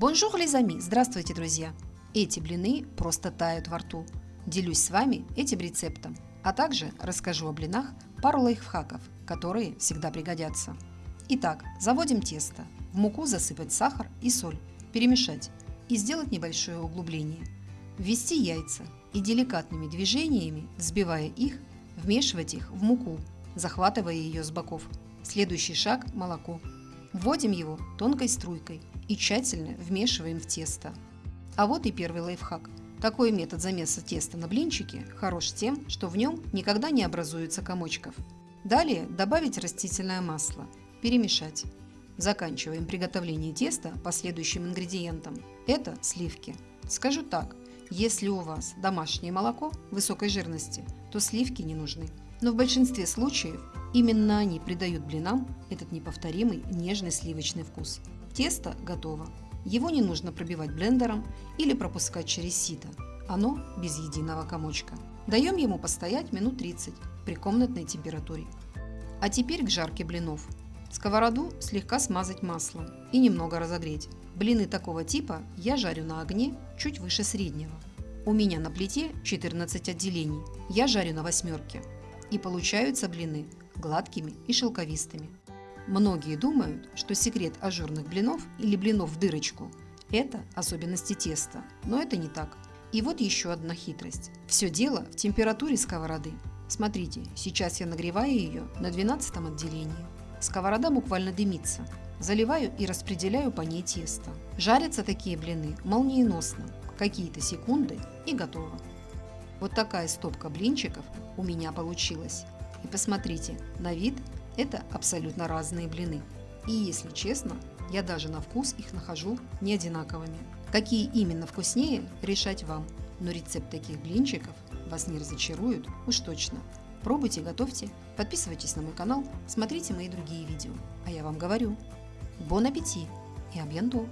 Bonjour, les amis! Здравствуйте, друзья! Эти блины просто тают во рту. Делюсь с вами этим рецептом, а также расскажу о блинах пару лайфхаков, которые всегда пригодятся. Итак, заводим тесто. В муку засыпать сахар и соль, перемешать и сделать небольшое углубление. Ввести яйца и деликатными движениями, взбивая их, вмешивать их в муку, захватывая ее с боков. Следующий шаг – молоко. Вводим его тонкой струйкой и тщательно вмешиваем в тесто. А вот и первый лайфхак. Такой метод замеса теста на блинчики хорош тем, что в нем никогда не образуется комочков. Далее добавить растительное масло, перемешать. Заканчиваем приготовление теста по следующим. Это сливки. Скажу так, если у вас домашнее молоко высокой жирности, то сливки не нужны. Но в большинстве случаев именно они придают блинам этот неповторимый нежный сливочный вкус. Тесто готово. Его не нужно пробивать блендером или пропускать через сито. Оно без единого комочка. Даем ему постоять минут 30 при комнатной температуре. А теперь к жарке блинов. Сковороду слегка смазать маслом и немного разогреть. Блины такого типа я жарю на огне чуть выше среднего. У меня на плите 14 отделений, я жарю на восьмерке. И получаются блины гладкими и шелковистыми. Многие думают, что секрет ажурных блинов или блинов в дырочку – это особенности теста, но это не так. И вот еще одна хитрость. Все дело в температуре сковороды. Смотрите, сейчас я нагреваю ее на 12 отделении. Сковорода буквально дымится. Заливаю и распределяю по ней тесто. Жарятся такие блины молниеносно, какие-то секунды и готово. Вот такая стопка блинчиков у меня получилась. И посмотрите, на вид это абсолютно разные блины. И если честно, я даже на вкус их нахожу не одинаковыми. Какие именно вкуснее, решать вам. Но рецепт таких блинчиков вас не разочарует уж точно. Пробуйте, готовьте, подписывайтесь на мой канал, смотрите мои другие видео. А я вам говорю, бон аппетит и абьянто!